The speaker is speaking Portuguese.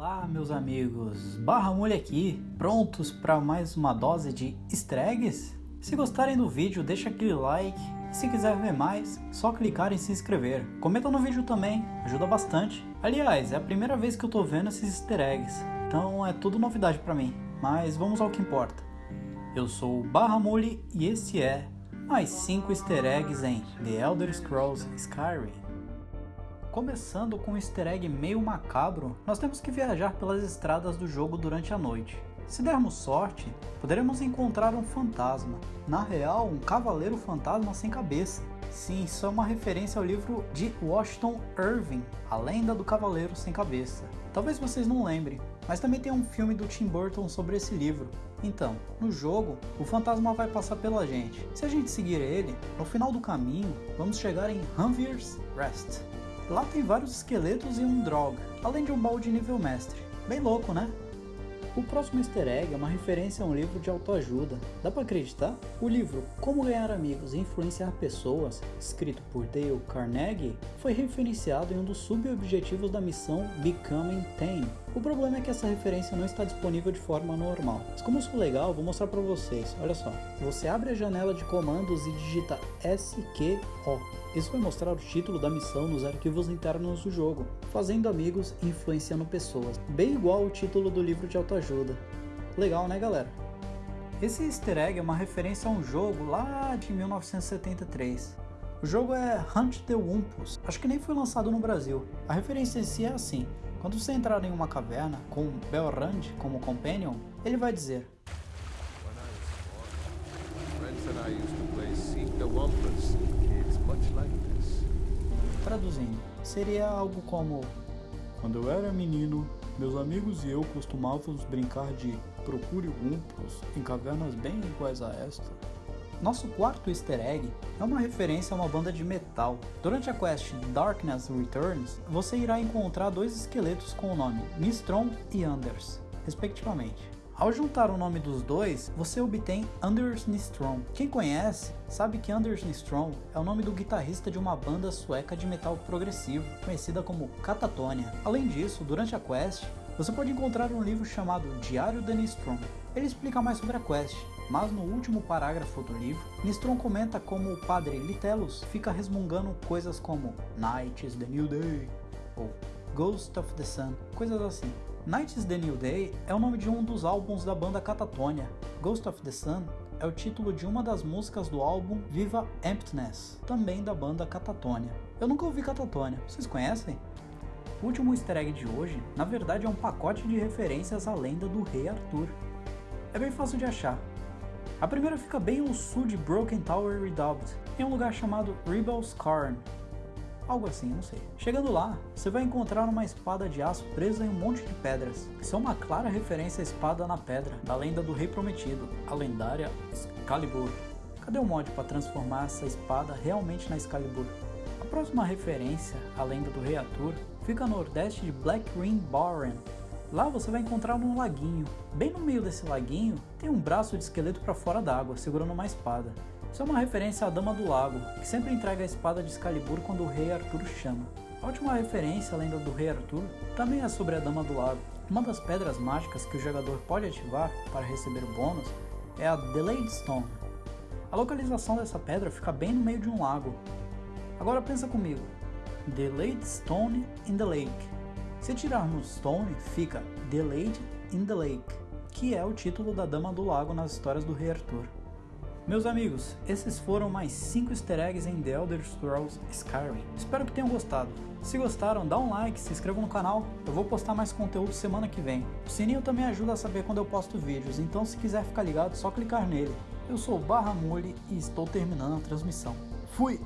Olá meus amigos, Barra Mulher aqui, prontos para mais uma dose de easter eggs? Se gostarem do vídeo, deixa aquele like e se quiser ver mais, só clicar em se inscrever. Comenta no vídeo também, ajuda bastante. Aliás, é a primeira vez que eu tô vendo esses easter eggs, então é tudo novidade para mim, mas vamos ao que importa. Eu sou o Barra Mule e esse é mais 5 easter eggs em The Elder Scrolls Skyrim. Começando com um easter egg meio macabro, nós temos que viajar pelas estradas do jogo durante a noite. Se dermos sorte, poderemos encontrar um fantasma. Na real, um cavaleiro fantasma sem cabeça. Sim, isso é uma referência ao livro de Washington Irving, A Lenda do Cavaleiro Sem Cabeça. Talvez vocês não lembrem, mas também tem um filme do Tim Burton sobre esse livro. Então, no jogo, o fantasma vai passar pela gente. Se a gente seguir ele, no final do caminho, vamos chegar em Hanvir's Rest. Lá tem vários esqueletos e um drog, além de um balde nível mestre. Bem louco, né? O próximo easter egg é uma referência a um livro de autoajuda. Dá pra acreditar? O livro Como Ganhar Amigos e Influenciar Pessoas, escrito por Dale Carnegie, foi referenciado em um dos subobjetivos da missão Becoming Tame. O problema é que essa referência não está disponível de forma normal. Mas como sou legal, vou mostrar pra vocês. Olha só. Você abre a janela de comandos e digita SQO. Isso vai mostrar o título da missão nos arquivos internos do jogo, fazendo amigos e influenciando pessoas, bem igual ao título do livro de autoajuda. Legal, né galera? Esse easter egg é uma referência a um jogo lá de 1973. O jogo é Hunt the Wumpus, acho que nem foi lançado no Brasil. A referência em si é assim, quando você entrar em uma caverna com Belrand como companion, ele vai dizer Traduzindo, seria algo como Quando eu era menino, meus amigos e eu costumávamos brincar de procure Wumpus em cavernas bem iguais a esta. Nosso quarto easter egg é uma referência a uma banda de metal. Durante a quest Darkness Returns, você irá encontrar dois esqueletos com o nome Nistron e Anders, respectivamente. Ao juntar o nome dos dois, você obtém Anders Nistron. Quem conhece, sabe que Anders Nistron é o nome do guitarrista de uma banda sueca de metal progressivo, conhecida como Catatonia. Além disso, durante a quest, você pode encontrar um livro chamado Diário de Nistron. Ele explica mais sobre a quest, mas no último parágrafo do livro, Nistron comenta como o padre Litelos fica resmungando coisas como Night is the New Day ou Ghost of the Sun, coisas assim. Night is the New Day é o nome de um dos álbuns da banda Catatonia. Ghost of the Sun é o título de uma das músicas do álbum Viva Emptiness, também da banda Catatonia. Eu nunca ouvi Catatonia, vocês conhecem? O último easter egg de hoje, na verdade, é um pacote de referências à lenda do Rei Arthur. É bem fácil de achar. A primeira fica bem ao sul de Broken Tower Redoubt, em um lugar chamado Rebel's Carn, algo assim, não sei. Chegando lá, você vai encontrar uma espada de aço presa em um monte de pedras, que são uma clara referência à espada na pedra, da lenda do Rei Prometido, a lendária Excalibur. Cadê o mod para transformar essa espada realmente na Excalibur? A próxima referência, a lenda do Rei Arthur, fica no nordeste de Black Green Barren. Lá você vai encontrar um laguinho. Bem no meio desse laguinho, tem um braço de esqueleto para fora d'água, segurando uma espada. Isso é uma referência à Dama do Lago, que sempre entrega a espada de Excalibur quando o rei Arthur chama. A última referência à lenda do rei Arthur também é sobre a Dama do Lago. Uma das pedras mágicas que o jogador pode ativar para receber bônus é a Delayed Stone. A localização dessa pedra fica bem no meio de um lago. Agora pensa comigo, Delayed Stone in the Lake. Se tirarmos Stone, fica Delayed in the Lake, que é o título da Dama do Lago nas histórias do rei Arthur. Meus amigos, esses foram mais 5 easter eggs em The Elder Scrolls Skyrim. Espero que tenham gostado. Se gostaram, dá um like, se inscreva no canal, eu vou postar mais conteúdo semana que vem. O sininho também ajuda a saber quando eu posto vídeos, então se quiser ficar ligado, só clicar nele. Eu sou o Barra Mule e estou terminando a transmissão. Fui!